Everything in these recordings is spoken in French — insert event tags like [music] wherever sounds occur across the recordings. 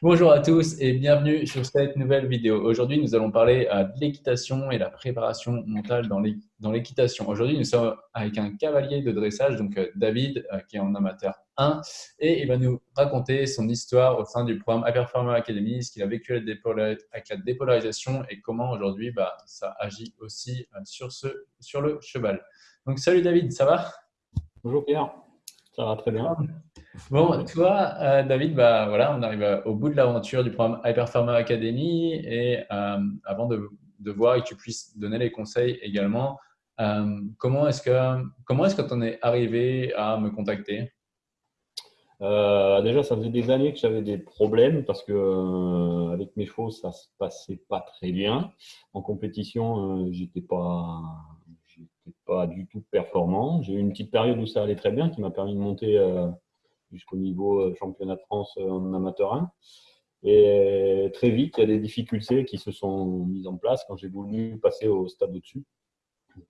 Bonjour à tous et bienvenue sur cette nouvelle vidéo. Aujourd'hui, nous allons parler euh, de l'équitation et la préparation mentale dans l'équitation. Aujourd'hui, nous sommes avec un cavalier de dressage, donc euh, David, euh, qui est en amateur 1, et il va nous raconter son histoire au sein du programme Hyper Farmer Academy, ce qu'il a vécu avec la dépolarisation et comment aujourd'hui bah, ça agit aussi sur, ce, sur le cheval. Donc, salut David, ça va? Bonjour Pierre, ça va très bien. Bon, toi, euh, David, bah, voilà, on arrive au bout de l'aventure du programme Hyper Pharma Academy et euh, avant de, de, voir et que tu puisses donner les conseils également, euh, comment est-ce que comment est-ce que tu en es arrivé à me contacter? Déjà, ça faisait des années que j'avais des problèmes parce que avec mes chevaux, ça se passait pas très bien. En compétition, j'étais pas pas du tout performant. J'ai eu une petite période où ça allait très bien, qui m'a permis de monter jusqu'au niveau euh, championnat de France euh, en amateur 1. Et très vite, il y a des difficultés qui se sont mises en place quand j'ai voulu passer au stade au-dessus,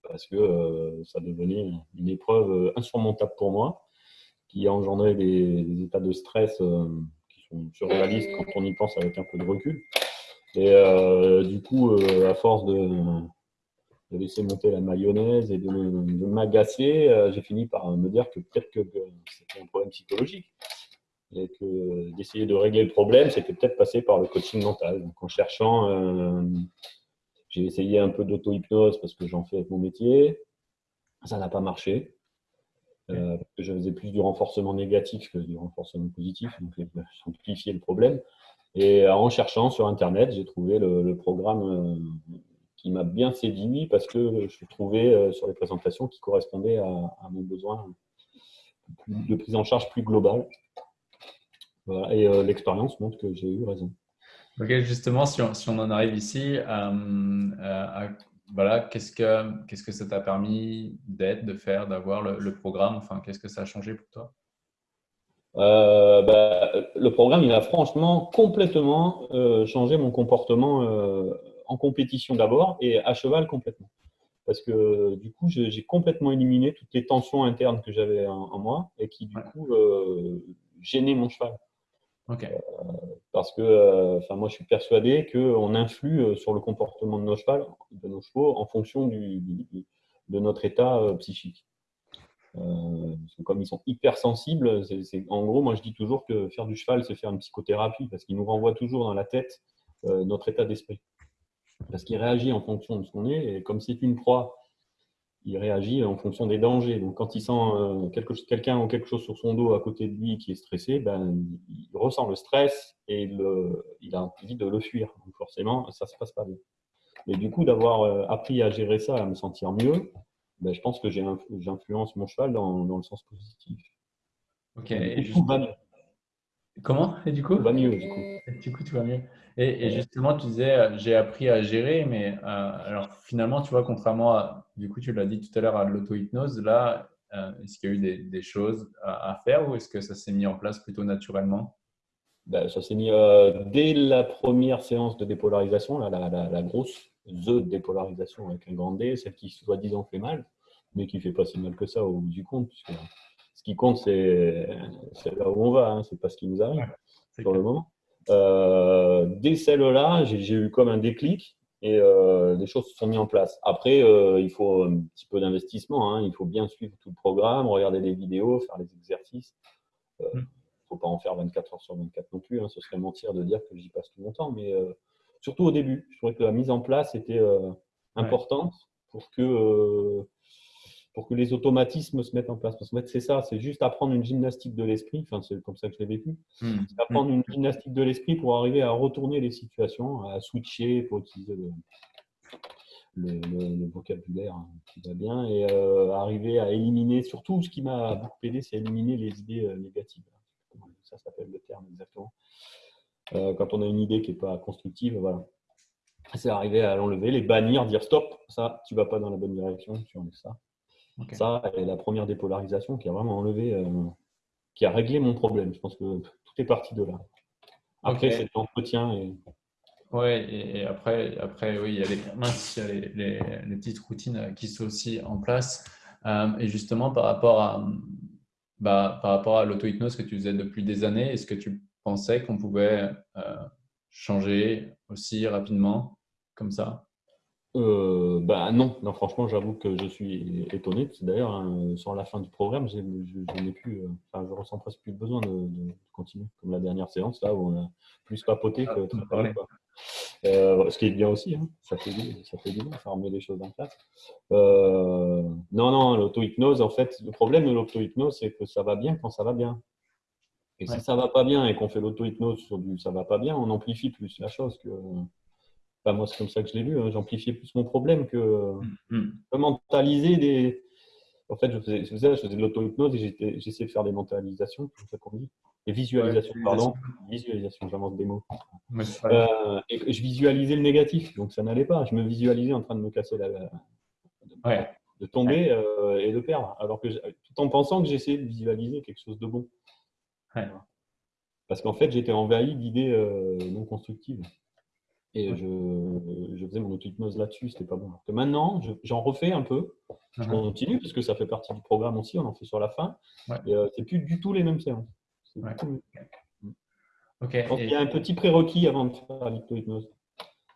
parce que euh, ça devenait une épreuve insurmontable pour moi, qui a engendré des, états de stress qui sont surréalistes quand on y pense avec un peu de recul. Et du coup, à force de, de laisser monter la mayonnaise et de, m'agacer, euh, j'ai fini par me dire que peut-être que, c'était un problème psychologique et que d'essayer de régler le problème, c'était peut-être passer par le coaching mental. Donc en cherchant, euh, j'ai essayé un peu d'auto-hypnose parce que j'en fais avec mon métier. Ça n'a pas marché. Euh, je faisais plus du renforcement négatif que du renforcement positif, donc amplifier le problème. Et en cherchant sur Internet, j'ai trouvé le, programme qui m'a bien séduit parce que je trouvais euh, sur les présentations qui correspondaient à, mon besoin de prise en charge plus globale. Et euh, l'expérience montre que j'ai eu raison. Ok, justement, si on, si on en arrive ici, euh, voilà, qu'est-ce que, qu'est-ce que ça t'a permis d'être, de faire, d'avoir le, programme? Enfin, qu'est-ce que ça a changé pour toi? Bah, Le programme, il a franchement complètement changé mon comportement en compétition d'abord et à cheval complètement. Parce que du coup, j'ai complètement éliminé toutes les tensions internes que j'avais en, moi et qui du coup euh, gênaient mon cheval. Euh, parce que euh, moi, je suis persuadé qu'on influe sur le comportement de nos, chevaux, de nos chevaux en fonction du, de notre état psychique. comme ils sont hypersensibles, en gros, moi je dis toujours que faire du cheval, c'est faire une psychothérapie parce qu'il nous renvoie toujours dans la tête notre état d'esprit parce qu'il réagit en fonction de ce qu'on est, et comme c'est une proie, il réagit en fonction des dangers. Donc, quand il sent euh, quelqu'un ou quelque chose sur son dos à côté de lui qui est stressé, ben, il ressent le stress et il a envie de le fuir. Donc, forcément, ça ne se passe pas bien. Et du coup, d'avoir euh, appris à gérer ça, à me sentir mieux, ben, je pense que j'influence mon cheval dans, le sens positif. Ok. Et. Comment Et du coup Tout va mieux, du coup. du coup, tout va mieux. Et, justement, tu disais, euh, j'ai appris à gérer, mais euh, alors finalement, tu vois, contrairement à, du coup, tu l'as dit tout à l'heure, à l'auto-hypnose, là, euh, est-ce qu'il y a eu des, choses à, faire ou est-ce que ça s'est mis en place plutôt naturellement? Ben, Ça s'est mis dès la première séance de dépolarisation, la, la, grosse The dépolarisation avec un grand D, celle qui soi-disant fait mal, mais qui fait pas si mal que ça au bout du compte, puisque qui compte, c'est là où on va, hein, c'est pas ce qui nous arrive pour le moment. Euh, dès celle-là, j'ai eu comme un déclic et euh, les choses se sont mises en place. Après, euh, il faut un petit peu d'investissement. Hein. Il faut bien suivre tout le programme, regarder les vidéos, faire les exercices. Il ne faut pas en faire 24 heures sur 24 non plus. Hein. Ce serait mentir de dire que j'y passe tout mon temps. Mais surtout au début, je trouvais que la mise en place était importante pour que pour que les automatismes se mettent en place. Parce que c'est ça, c'est juste apprendre une gymnastique de l'esprit, enfin, c'est comme ça que je l'ai vécu, mmh. c'est apprendre une gymnastique de l'esprit pour arriver à retourner les situations, à switcher, pour utiliser le, vocabulaire hein, qui va bien, et euh, arriver à éliminer, surtout ce qui m'a beaucoup aidé, c'est éliminer les idées euh, négatives. Ça s'appelle le terme exactement. Euh, quand on a une idée qui n'est pas constructive, voilà. C'est arriver à l'enlever, les bannir, dire stop, ça, tu vas pas dans la bonne direction, tu enlèves ça. Ça, et la première dépolarisation qui a vraiment enlevé, euh, qui a réglé mon problème. Je pense que tout est parti de là. Après, c'est l'entretien. Et... Oui, et, après, après, oui, il y a, les, les, les, petites routines euh, qui sont aussi en place. Euh, et justement, par rapport à, bah, par rapport à l'auto-hypnose que tu faisais depuis des années, est-ce que tu pensais qu'on pouvait changer aussi rapidement comme ça? Euh, bah non, non, franchement, j'avoue que je suis étonné. D'ailleurs, hein, sur la fin du programme, je, n'ai plus, euh, enfin, je ressens presque plus besoin de, continuer, comme la dernière séance là où on a plus papoté que ah, parlé. Euh, ce qui est bien aussi, hein. ça fait ça fait du bien, ça remet les choses en place. Euh, non, non, l'auto-hypnose, en fait, le problème de l'auto-hypnose, c'est que ça va bien quand ça va bien. Et si ça va pas bien et qu'on fait l'auto-hypnose sur du ça va pas bien, on amplifie plus la chose que moi, c'est comme ça que je l'ai vu. Hein. J'amplifiais plus mon problème que, mm, mm. mentaliser des. En fait, je faisais, je faisais, de l'auto-hypnose et j'essayais de faire des mentalisations, comme ça qu'on dit. Des visualisations, pardon. Visualisation, j'invente des mots. Euh, et je visualisais le négatif, donc ça n'allait pas. Je me visualisais en train de me casser la. De tomber euh, et de perdre. Alors que, tout en pensant que j'essayais de visualiser quelque chose de bon. Parce qu'en fait, j'étais envahi d'idées euh, non constructives. Et je, je, faisais mon auto-hypnose là-dessus, c'était pas bon. Que maintenant, j'en refais un peu. Je uh-huh. continue parce que ça fait partie du programme aussi, on en fait sur la fin. Et euh, c'est plus du tout les mêmes séances. Ouais. Il y a un petit prérequis avant de faire l'auto-hypnose.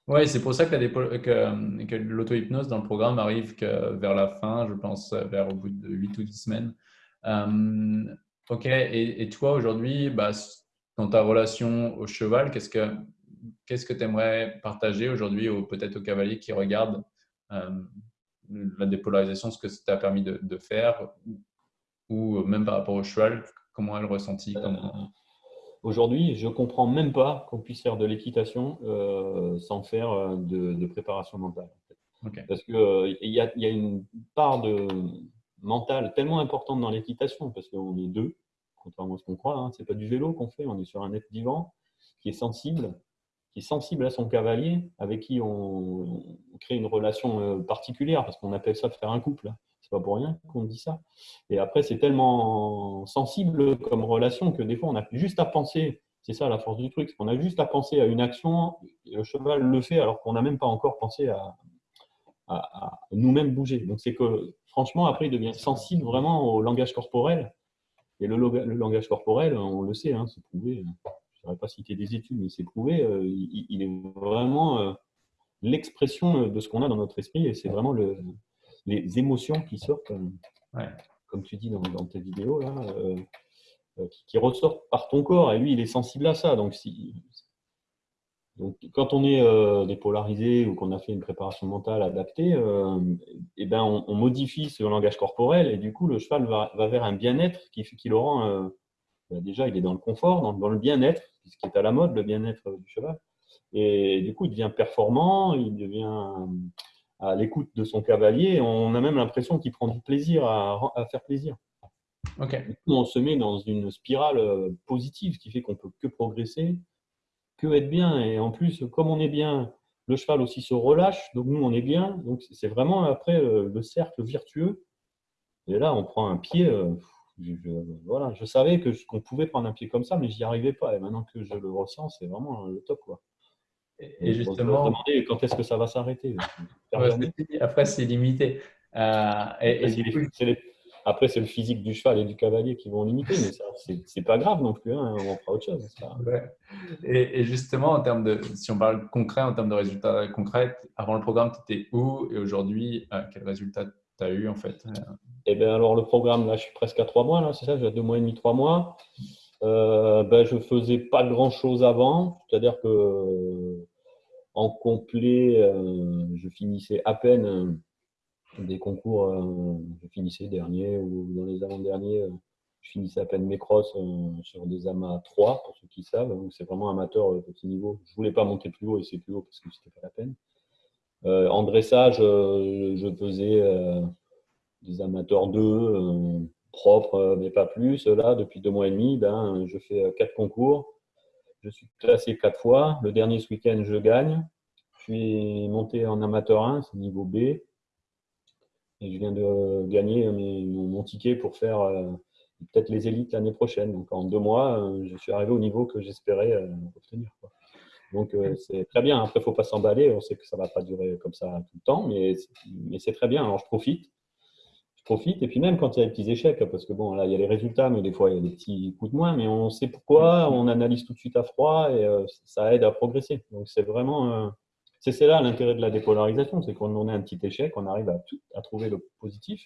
Oui, c'est pour ça que, que, que l'auto-hypnose dans le programme arrive que vers la fin, je pense vers au bout de 8 ou 10 semaines. Euh, ok, et, et toi aujourd'hui, bah, dans ta relation au cheval, qu'est-ce que qu'est-ce que tu aimerais partager aujourd'hui, ou peut-être aux cavaliers qui regardent euh, la dépolarisation, ce que ça t'a permis de, faire, ou même par rapport au cheval, comment elle ressentit euh, Aujourd'hui, je ne comprends même pas qu'on puisse faire de l'équitation euh, sans faire de, préparation mentale. Parce qu'il y, a, y a une part de mentale tellement importante dans l'équitation, parce qu'on est deux, contrairement à ce qu'on croit. Hein. Ce n'est pas du vélo qu'on fait, on est sur un être vivant qui est sensible qui est sensible à son cavalier, avec qui on, crée une relation euh, particulière, parce qu'on appelle ça faire un couple. C'est pas pour rien qu'on dit ça. Et après, c'est tellement sensible comme relation que des fois, on a juste à penser. C'est ça la force du truc, on a juste à penser à une action, le cheval le fait alors qu'on n'a même pas encore pensé à, nous-mêmes bouger. Donc c'est que franchement, après, il devient sensible vraiment au langage corporel. Et le, langage corporel, on le sait, hein, c'est prouvé je pas citer des études, mais c'est prouvé, euh, il, est vraiment euh, l'expression euh, de ce qu'on a dans notre esprit et c'est vraiment le, les émotions qui sortent, comme tu dis dans, tes vidéos, là, qui, ressortent par ton corps et lui, il est sensible à ça. Donc, si, donc, quand on est dépolarisé ou qu'on a fait une préparation mentale adaptée, ben, on, modifie ce langage corporel et du coup, le cheval va, vers un bien-être qui, qui le rend déjà, il est dans le confort, dans, le bien-être, ce qui est à la mode, le bien-être du cheval. Et du coup, il devient performant, il devient à l'écoute de son cavalier. On a même l'impression qu'il prend du plaisir à, faire plaisir. on se met dans une spirale euh, positive qui fait qu'on peut que progresser, que être bien. Et en plus, comme on est bien, le cheval aussi se relâche, donc nous, on est bien. Donc c'est vraiment après euh, le cercle vertueux. Et là, on prend un pied. Je, voilà, je savais que qu'on pouvait prendre un pied comme ça, mais j'y arrivais pas. Et maintenant que je le ressens, c'est vraiment le top. Quoi. Et, justement, demander quand est-ce que ça va s'arrêter. après, c'est limité. Euh, et, après, c'est le physique du cheval et du cavalier qui vont limiter, mais c'est pas grave non plus. Hein, on fera autre chose. Et, justement, en termes de, si on parle concret, en termes de résultats concrets, avant le programme, tu étais où? Et aujourd'hui, euh, quel résultat tu as eu en fait? Eh bien, alors le programme, là, je suis presque à trois mois, là, c'est ça, j'ai deux mois et demi, trois mois. Euh, ben, je faisais pas grand chose avant, c'est-à-dire que en complet, euh, je finissais à peine euh, des concours, euh, je finissais dernier ou dans les avant-derniers, je finissais à peine mes crosses sur des amas 3, pour ceux qui savent, donc c'est vraiment amateur petit niveau. Je voulais pas monter plus haut et c'est plus haut parce que c'était pas la peine. Euh, en dressage, euh, je faisais euh, des amateurs 2, propres, mais pas plus. Là, depuis deux mois et demi, ben, je fais quatre concours. Je suis classé quatre fois. Le dernier ce week-end, je gagne. Je suis monté en amateur 1, c'est niveau B. Et je viens de gagner mon, ticket pour faire peut-être les élites l'année prochaine. Donc en deux mois, je suis arrivé au niveau que j'espérais obtenir. Donc, euh, c'est très bien. Après, il ne faut pas s'emballer. On sait que ça ne va pas durer comme ça tout le temps, mais, mais c'est très bien. Alors, je profite. Profite. Et puis même quand il y a des petits échecs, parce que bon, là, il y a les résultats, mais des fois, il y a des petits coups de moins, mais on sait pourquoi, on analyse tout de suite à froid et euh, ça aide à progresser. Donc c'est vraiment, euh, c'est là l'intérêt de la dépolarisation, c'est qu'on on a un petit échec, on arrive à, à trouver le positif,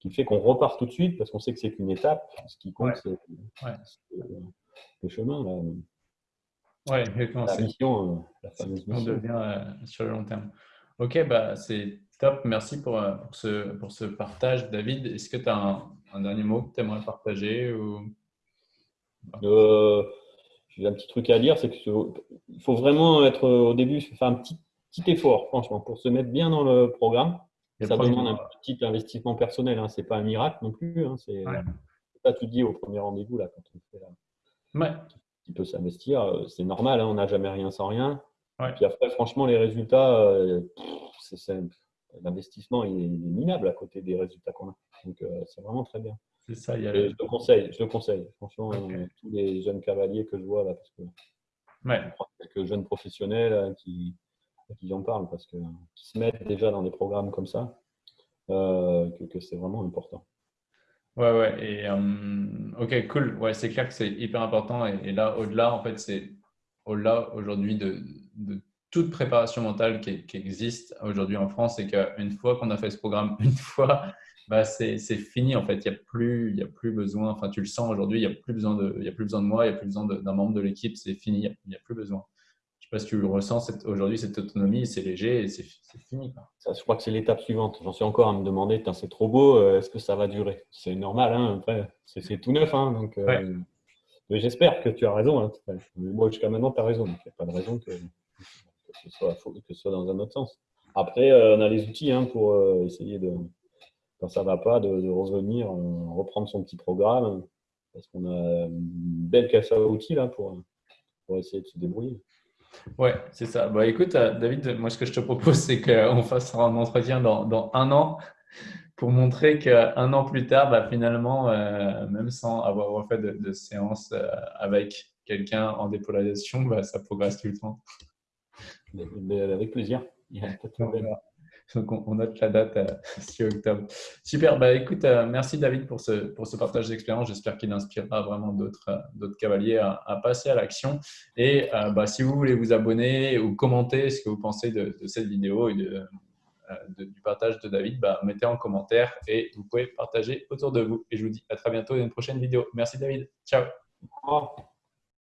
qui fait qu'on repart tout de suite parce qu'on sait que c'est qu'une étape. Ce qui compte, c'est le chemin. Là. Ouais, La mission, la fameuse mission. Devient sur le long terme. Ok, bah, c'est top. Merci pour, euh, pour, ce, pour ce partage, David. Est-ce que tu as un, dernier mot que tu aimerais partager ou... Euh, j'ai un petit truc à dire, c'est qu'il faut vraiment être au début, faire un petit, petit effort, franchement, pour se mettre bien dans le programme. ça demande un petit investissement personnel, hein. c'est pas un miracle non plus. Hein. C'est ça tout dit au premier rendez-vous là quand on fait là. Ouais. Il peut s'investir, euh, c'est normal, hein. on n'a jamais rien sans rien. Et puis après, franchement, les résultats, euh, l'investissement est minable à côté des résultats qu'on a. Donc, euh, c'est vraiment très bien. C'est ça. Il y a je le conseille, je le conseille. Franchement, euh, tous les jeunes cavaliers que je vois là, parce que ouais. quelques jeunes professionnels qui, qui en parlent, parce que qui se mettent déjà dans des programmes comme ça, que, que c'est vraiment important. Ouais, ouais. Et ok, cool. Ouais, c'est clair que c'est hyper important. Et, et là, au-delà, en fait, c'est au-delà aujourd'hui de, toute préparation mentale qui, existe aujourd'hui en France, c'est qu'une fois qu'on a fait ce programme [laughs] une fois, bah c'est fini en fait. Il n'y a, plus, il y a plus besoin, enfin tu le sens aujourd'hui, il n'y a, plus besoin de, y a plus besoin de moi, il n'y a plus besoin d'un membre de l'équipe, c'est fini, il n'y a, plus besoin. Je ne sais pas si tu ressens aujourd'hui cette autonomie, c'est léger et c'est fini. Ça, je crois que c'est l'étape suivante. J'en suis encore à me demander, c'est trop beau, euh, est-ce que ça va durer? C'est normal, hein, c'est tout neuf. Hein, donc, euh, j'espère que tu as raison. Hein. Moi, jusqu'à maintenant, tu as raison. il n'y a pas de raison que, ce soit, que, ce soit, dans un autre sens. Après, euh, on a les outils hein, pour euh, essayer de, quand ça ne va pas, de, revenir, euh, reprendre son petit programme. Parce qu'on a une belle caisse à outils là, pour, pour essayer de se débrouiller. Ouais, c'est ça. Bah, écoute, David, moi, ce que je te propose, [laughs] c'est qu'on fasse un entretien dans, dans un an pour montrer qu'un an plus tard, bah, finalement, euh, même sans avoir refait de, de séance euh, avec quelqu'un en dépolarisation, bah, ça progresse tout le temps. avec plaisir. [laughs] Donc, on, note la date 6 euh, [laughs] octobre. Super. Bah, écoute, merci David pour ce, pour ce partage d'expérience. J'espère qu'il inspirera vraiment d'autres cavaliers à, passer à l'action. Et bah, si vous voulez vous abonner ou commenter ce que vous pensez de, de cette vidéo et de, euh, du partage de David, bah, mettez en commentaire et vous pouvez partager autour de vous. Et je vous dis à très bientôt dans une prochaine vidéo. Merci David. Ciao.